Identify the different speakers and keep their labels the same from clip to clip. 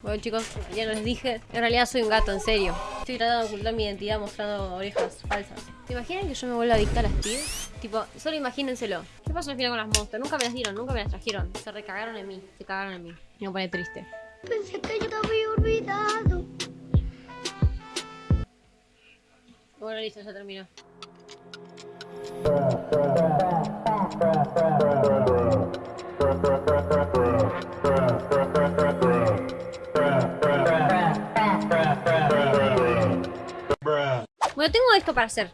Speaker 1: Bueno chicos, ya les dije, en realidad soy un gato, en serio. Estoy tratando de ocultar mi identidad mostrando orejas falsas. ¿Se imaginan que yo me vuelva adicta a las tías? Tipo, solo imagínenselo. ¿Qué pasó al final con las monsters? Nunca me las dieron, nunca me las trajeron. Se recagaron en mí, se cagaron en mí. Me pone triste.
Speaker 2: Pensé que yo te había olvidado.
Speaker 1: Bueno, listo, ya terminó. Para hacer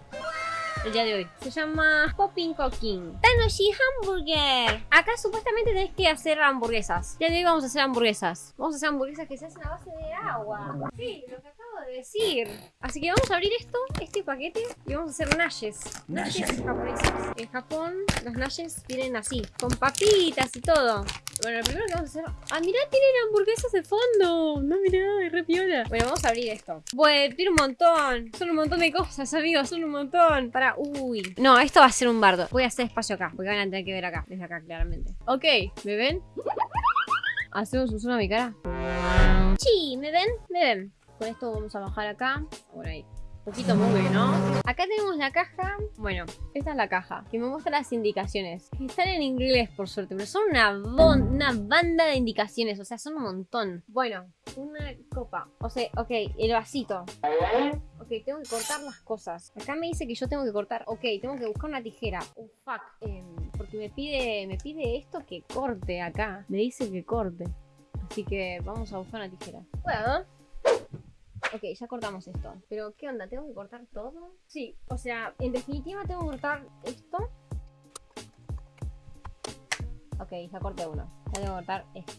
Speaker 1: el día de hoy. Se llama Popping Cooking. Tanoshi Hamburger. Acá supuestamente tenés que hacer hamburguesas. Día de hoy vamos a hacer hamburguesas. Vamos a hacer hamburguesas que se hacen a base de agua. Sí, lo que acabo de decir. Así que vamos a abrir esto, este paquete, y vamos a hacer nashes. Nashes japoneses. En Japón, los nashes vienen así, con papitas y todo. Bueno, lo primero que vamos a hacer... ¡Ah, mirá! Tienen hamburguesas de fondo. No, mirá, es re piola. Bueno, vamos a abrir esto. Bueno, tiene un montón. Son un montón de cosas, amigos. Son un montón. Para... Uy. No, esto va a ser un bardo. Voy a hacer espacio acá. Porque van a tener que ver acá. Desde acá, claramente. Ok, ¿me ven? ¿Hacemos un zoom a mi cara? Sí, ¿me ven? ¿Me ven? Con esto vamos a bajar acá. Por ahí. Poquito muy ¿no? Acá tenemos la caja. Bueno, esta es la caja. Que me muestra las indicaciones. Están en inglés, por suerte. Pero son una, una banda de indicaciones. O sea, son un montón. Bueno, una copa. O sea, ok, el vasito. Ok, tengo que cortar las cosas. Acá me dice que yo tengo que cortar. Ok, tengo que buscar una tijera. Oh, fuck. Em, porque me pide, me pide esto que corte acá. Me dice que corte. Así que vamos a buscar una tijera. ¿Puedo? Ok, ya cortamos esto. Pero, ¿qué onda? ¿Tengo que cortar todo? Sí, o sea, en definitiva tengo que cortar esto. Ok, ya corté uno. Ya tengo que cortar esto.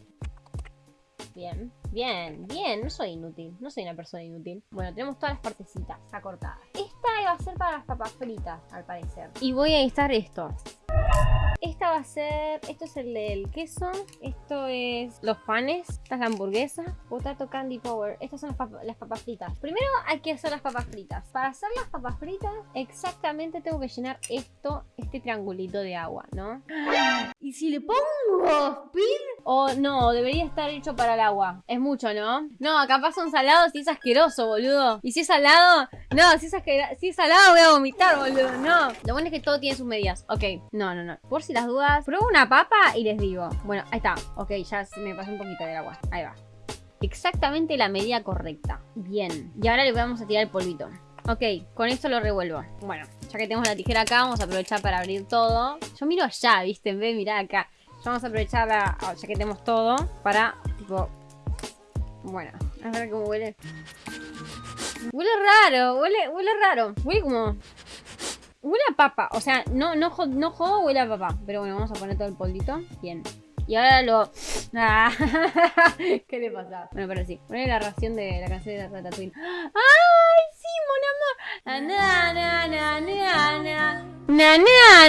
Speaker 1: Bien, bien, bien. No soy inútil. No soy una persona inútil. Bueno, tenemos todas las partecitas ya cortadas. Esta va a ser para las papas fritas, al parecer. Y voy a necesitar esto. Esta va a ser... Esto es el del queso. Esto es los panes. Esta es la hamburguesa. Potato Candy Power. Estas son las, las, papas fritas. Primero hay que hacer las papas fritas. Para hacer las papas fritas, exactamente tengo que llenar esto, este triangulito de agua, ¿no? ¿Y si le pongo spin? O no, debería estar hecho para el agua. Es mucho, ¿no? No, capaz son salados y es asqueroso, boludo. Y si es salado... No, si es, si es salado voy a vomitar, boludo. No. Lo bueno es que todo tiene sus medidas. Ok. No, no, no. Por si las dudas, pruebo una papa y les digo. Bueno, ahí está. Ok, ya me pasó un poquito del agua. Ahí va. Exactamente la medida correcta. Bien. Y ahora le vamos a tirar el polvito. Ok, con esto lo revuelvo. Bueno, ya que tenemos la tijera acá, vamos a aprovechar para abrir todo. Yo miro allá, ¿viste? En vez acá. Ya vamos a aprovechar, ya que tenemos todo, para, tipo... Bueno, a ver cómo huele. Huele raro, huele, huele raro. Huele como... Huele a papa, o sea, no, no, no jodo, huele a papa. Pero bueno, vamos a poner todo el polvito. Bien. Y ahora lo... Ah, ¿Qué le pasa? Bueno, pero sí. Poner la ración de la canción de Ratatouille. ¡Ay, sí, mon amor! Na,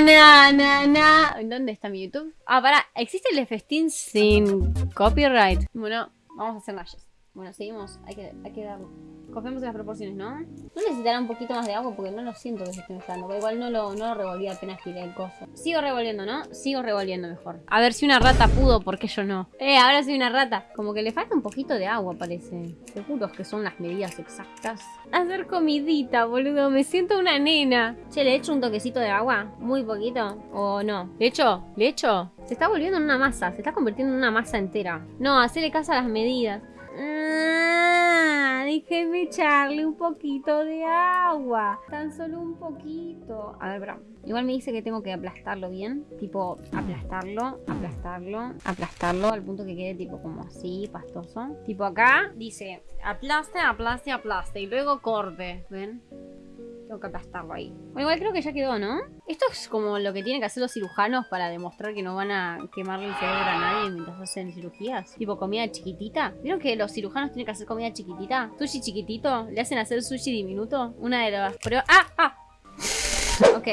Speaker 1: na, na, na. ¿Dónde está mi YouTube? Ah, pará. ¿Existe el festín sin copyright? Bueno, vamos a hacer nayes. Bueno, seguimos. Hay que, hay que darlo. Confiamos en las proporciones, ¿no? No necesitará un poquito más de agua porque no lo siento que se esté mezclando. Igual no lo, no lo revolví apenas tiré el coso. Sigo revolviendo, ¿no? Sigo revolviendo mejor. A ver si una rata pudo, ¿por qué yo no? Eh, ahora soy una rata. Como que le falta un poquito de agua, parece. Seguros que son las medidas exactas. Hacer comidita, boludo. Me siento una nena. Che, ¿le echo un toquecito de agua? Muy poquito. ¿O no? ¿Le echo? ¿Le echo? Se está volviendo en una masa. Se está convirtiendo en una masa entera. No, hacerle caso a las medidas. Ah, déjeme echarle un poquito de agua. Tan solo un poquito. A ver, bro. Igual me dice que tengo que aplastarlo bien. Tipo, aplastarlo, aplastarlo, aplastarlo al punto que quede tipo como así, pastoso. Tipo acá dice aplaste, aplaste, aplaste. Y luego corte. ¿Ven? Tengo que aplastarlo ahí. Bueno, igual creo que ya quedó, ¿no? Esto es como lo que tienen que hacer los cirujanos para demostrar que no van a quemarle el cerebro a nadie mientras hacen cirugías. Tipo comida chiquitita. ¿Vieron que los cirujanos tienen que hacer comida chiquitita? Sushi chiquitito. Le hacen hacer sushi diminuto. Una de las pruebas... ¡Ah! ¡Ah! Ok.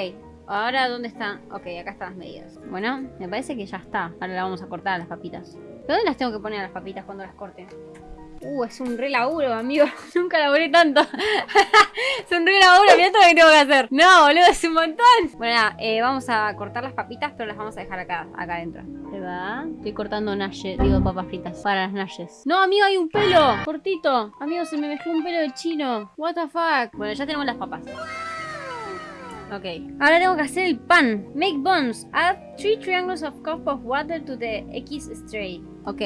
Speaker 1: Ahora, ¿dónde están? Ok, acá están las medidas. Bueno, me parece que ya está. Ahora la vamos a cortar las papitas. ¿Dónde las tengo que poner a las papitas cuando las corte? Uh, es un re laburo, amigo. Nunca laburé tanto. es un re laburo, mirá todo lo que tengo que hacer. No, boludo, es un montón. Bueno, nada, eh, vamos a cortar las papitas, pero las vamos a dejar acá, acá adentro. ¿Se va? Estoy cortando nashes, digo papas fritas, para las nashes. No, amigo, hay un pelo, cortito. Amigo, se me mezcló un pelo de chino. What the fuck. Bueno, ya tenemos las papas. Ok. Ahora tengo que hacer el pan. Make buns. Add three triangles of cup of water to the X stray. Ok.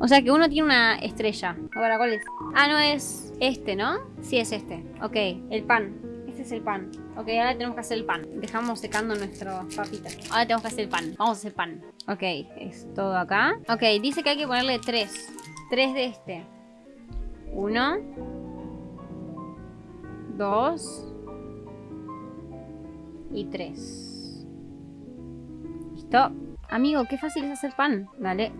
Speaker 1: O sea que uno tiene una estrella. Ahora, ¿cuál es? Ah, no es este, ¿no? Sí, es este. Ok, el pan. Este es el pan. Ok, ahora tenemos que hacer el pan. Dejamos secando nuestras papitas. Ahora tenemos que hacer el pan. Vamos a hacer pan. Ok, es todo acá. Ok, dice que hay que ponerle tres. Tres de este. Uno. Dos. Y tres. ¿Listo? Amigo, qué fácil es hacer pan. Dale.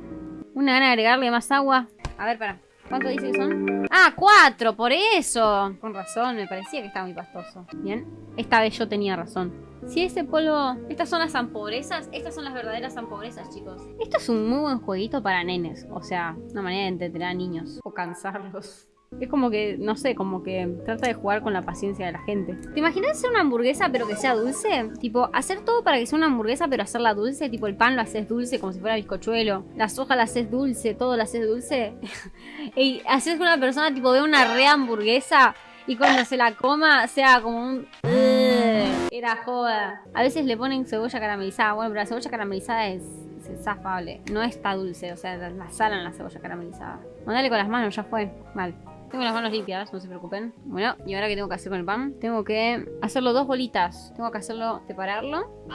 Speaker 1: Una gana de agregarle más agua. A ver, para. ¿Cuánto dice que son? ¡Ah, cuatro! ¡Por eso! Con razón, me parecía que estaba muy pastoso. Bien. Esta vez yo tenía razón. Si ese polvo... Estas son las zampobrezas. Estas son las verdaderas zampobrezas, chicos. Esto es un muy buen jueguito para nenes. O sea, una manera de entretener a niños. O cansarlos. Es como que, no sé, como que trata de jugar con la paciencia de la gente. ¿Te imaginas hacer una hamburguesa pero que sea dulce? Tipo, hacer todo para que sea una hamburguesa pero hacerla dulce. Tipo, el pan lo haces dulce como si fuera bizcochuelo. Las hojas las haces dulce, todo lo haces dulce. y haces que una persona tipo ve una re hamburguesa y cuando se la coma sea como un... Era joda. A veces le ponen cebolla caramelizada. Bueno, pero la cebolla caramelizada es es zafable. No está dulce, o sea, la salan la cebolla caramelizada. Mandale con las manos, ya fue. Mal. Tengo las manos limpias, no se preocupen. Bueno, ¿y ahora qué tengo que hacer con el pan? Tengo que hacerlo dos bolitas. Tengo que hacerlo, separarlo.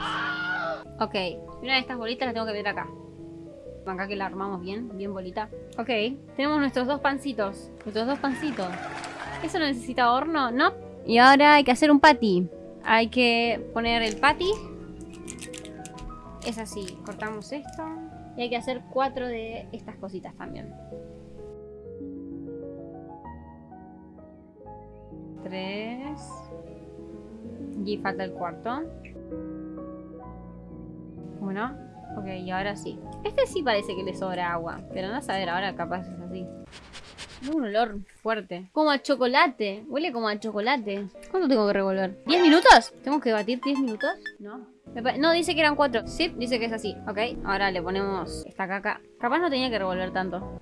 Speaker 1: Ok, una de estas bolitas la tengo que meter acá. Acá que la armamos bien, bien bolita. Ok, tenemos nuestros dos pancitos. Nuestros dos pancitos. ¿Eso no necesita horno? No. Y ahora hay que hacer un patty. Hay que poner el patty. Es así, cortamos esto. Y hay que hacer cuatro de estas cositas también. Tres. Y falta el cuarto. Bueno. Ok, y ahora sí. Este sí parece que le sobra agua. Pero no a saber, ahora capaz es así. Un olor fuerte. Como a chocolate. Huele como a chocolate. ¿Cuánto tengo que revolver? ¿10 minutos? ¿Tengo que batir 10 minutos? No. No, dice que eran 4. Sí, dice que es así. Ok, ahora le ponemos esta caca. Capaz no tenía que revolver tanto.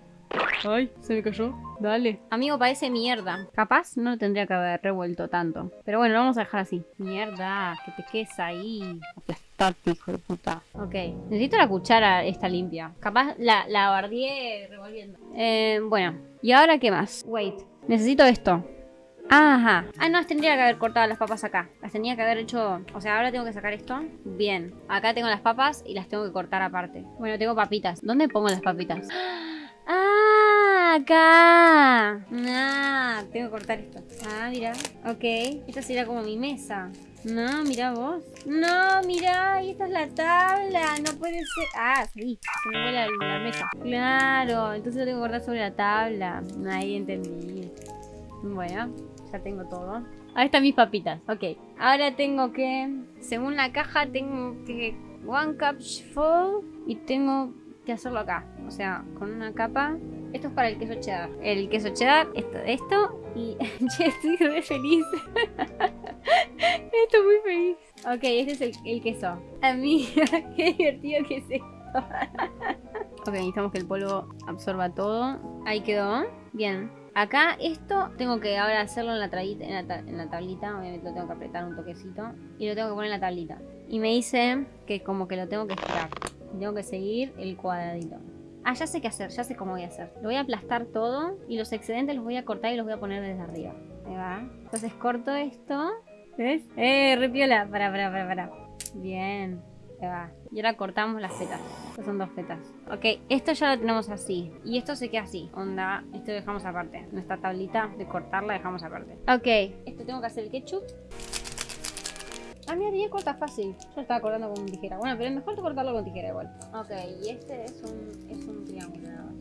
Speaker 1: Ay, se me cayó. Dale. Amigo, parece mierda. Capaz no tendría que haber revuelto tanto. Pero bueno, lo vamos a dejar así. Mierda, que te quedes ahí. Aplastate, hijo de puta. Ok. Necesito la cuchara esta limpia. Capaz la, la bardié revolviendo. Eh, bueno. ¿Y ahora qué más? Wait. Necesito esto. Ajá. Ah, no, tendría que haber cortado las papas acá. Las tenía que haber hecho... O sea, ahora tengo que sacar esto. Bien. Acá tengo las papas y las tengo que cortar aparte. Bueno, tengo papitas. ¿Dónde pongo las papitas? ¡Ah! Acá. Ah, tengo que cortar esto. Ah, mira. Ok. Esta sería como mi mesa. No, mira vos. No, mira, y esta es la tabla. No puede ser. Ah, sí. Se me vuela la, mesa. Claro, entonces lo tengo que cortar sobre la tabla. Ahí entendí. Bueno, ya tengo todo. Ahí están mis papitas. Ok. Ahora tengo que. Según la caja, tengo que. One cup full. Y tengo que hacerlo acá. O sea, con una capa. Esto es para el queso cheddar. El queso cheddar, esto, esto. Y estoy re feliz. estoy muy feliz. Ok, este es el, el queso. Amiga, qué divertido que es esto. ok, necesitamos que el polvo absorba todo. Ahí quedó. Bien. Acá esto tengo que ahora hacerlo en la, en la, en la tablita. Obviamente lo tengo que apretar un toquecito. Y lo tengo que poner en la tablita. Y me dice que como que lo tengo que estirar. Tengo que seguir el cuadradito. Ah, ya sé qué hacer, ya sé cómo voy a hacer. Lo voy a aplastar todo y los excedentes los voy a cortar y los voy a poner desde arriba. Ahí va. Entonces corto esto. ¿Ves? ¡Eh, repiola! Para, para, para, para. Bien. Ahí va. Y ahora cortamos las fetas. Estas son dos fetas. Ok, esto ya lo tenemos así. Y esto se queda así. Onda, esto lo dejamos aparte. Nuestra tablita de cortar la dejamos aparte. Ok, esto tengo que hacer el ketchup. Ah, mira, ya corta fácil. Yo estaba cortando con tijera. Bueno, pero es mejor cortarlo con tijera igual. Ok, y este es un, es un triángulo nada más.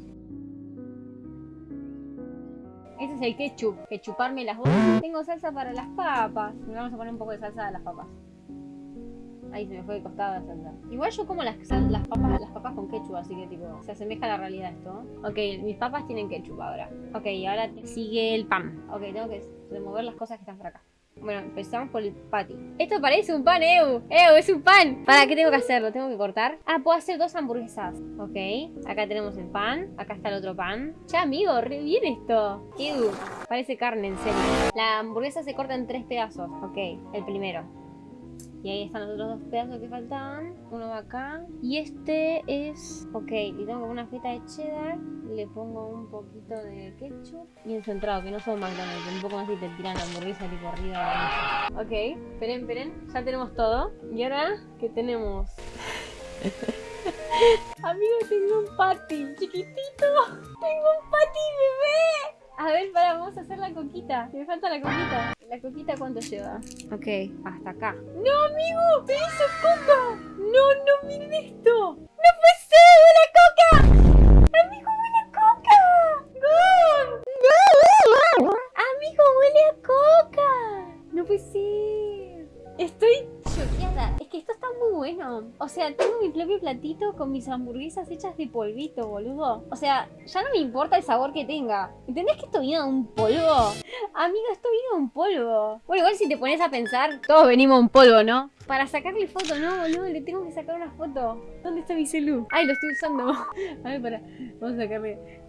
Speaker 1: Este es el ketchup. Que chuparme las bolas. Tengo salsa para las papas. Me vamos a poner un poco de salsa a las papas. Ahí se me fue de costado de centro. Igual yo como las, las, papas, las papas con ketchup, así que tipo, se asemeja a la realidad esto. Ok, mis papas tienen ketchup ahora. Ok, ahora sigue el pan. Ok, tengo que remover las cosas que están por acá. Bueno, empezamos por el patty. Esto parece un pan, Eu. Eu, es un pan. ¿Para qué tengo que hacerlo? ¿Tengo que cortar? Ah, puedo hacer dos hamburguesas. Ok. Acá tenemos el pan. Acá está el otro pan. Ya, amigo, re bien esto. Eu. Parece carne, en serio. La hamburguesa se corta en tres pedazos. Ok. El primero. Y ahí están los otros dos pedazos que faltaban. Uno va acá. Y este es... Ok, le tengo una feta de cheddar. Le pongo un poquito de ketchup. Bien centrado, que no son McDonald's. Un poco más y te tiran la hamburguesa tipo arriba de la. Ok, esperen, esperen. Ya tenemos todo. Y ahora, ¿qué tenemos? Amigo, tengo un patty chiquitito. Tengo un patty bebé. A ver, para, vamos a hacer la coquita. Me falta la coquita. ¿La coquita cuánto lleva? Ok, hasta acá. ¡No, amigo! ¡Me hizo coca! ¡No, no, miren esto! ¡No puede ser! Con mis hamburguesas hechas de polvito, boludo. O sea, ya no me importa el sabor que tenga. ¿Entendés que esto viene de un polvo? Amigo, esto viene de un polvo. Bueno, igual si te pones a pensar, todos venimos de un polvo, ¿no? Para sacarle foto, no, boludo, le tengo que sacar una foto. ¿Dónde está mi celu? Ay, lo estoy usando. A ver, para. Vamos a sacarle.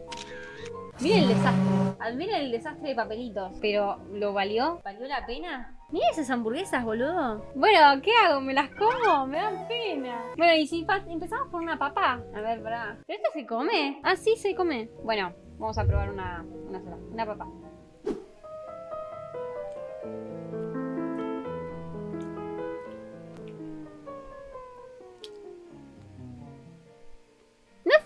Speaker 1: Miren el desastre. Admiren el desastre de papelitos. Pero, ¿lo valió? ¿Valió la pena? Miren esas hamburguesas, boludo. Bueno, ¿qué hago? ¿Me las como? Me dan pena. Bueno, y si empezamos por una papa. A ver, pará. ¿Pero esto se come? Ah, sí, se come. Bueno, vamos a probar una, una sola. Una papa.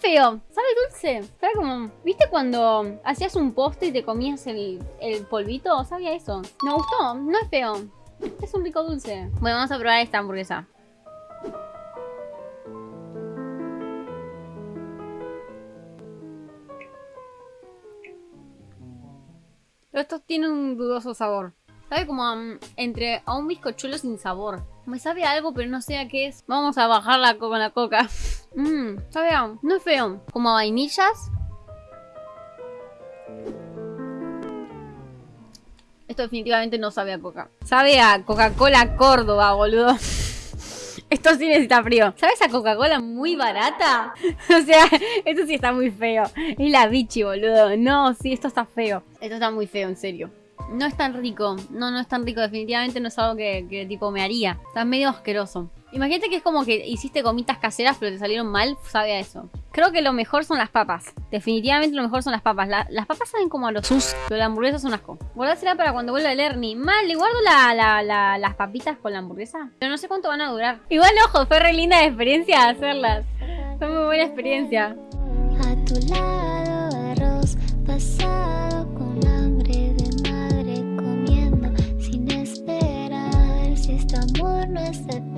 Speaker 1: Feo, sabe dulce. Sabe como. ¿Viste cuando hacías un postre y te comías el, el polvito? Sabía eso. Me gustó, no es feo. Es un rico dulce. Bueno, vamos a probar esta hamburguesa. Esto tiene un dudoso sabor. Sabe como um, entre a un bizcochuelo sin sabor. Me sabe a algo, pero no sé a qué es. Vamos a bajarla con la coca. Mmm, sabe a... No es feo. Como a vainillas. Esto definitivamente no sabe a coca. Sabe a Coca-Cola Córdoba, boludo. Esto sí necesita frío. ¿Sabes a Coca-Cola muy barata? o sea, esto sí está muy feo. Es la bichi, boludo. No, sí, esto está feo. Esto está muy feo, en serio. No es tan rico. No, no es tan rico. Definitivamente no es algo que, que tipo me haría. Está medio asqueroso. Imagínate que es como que hiciste gomitas caseras pero te salieron mal, sabe a eso. Creo que lo mejor son las papas. Definitivamente lo mejor son las papas. las papas saben como a los sus, pero la hamburguesa son asco. Guardásela para cuando vuelva el Ernie. Mal, le guardo las papitas con la hamburguesa. Pero no sé cuánto van a durar. Igual, ojo, fue re linda la experiencia hacerlas. Fue muy buena experiencia.
Speaker 2: A tu lado arroz pasado con hambre de madre comiendo sin esperar si este amor no es eterno.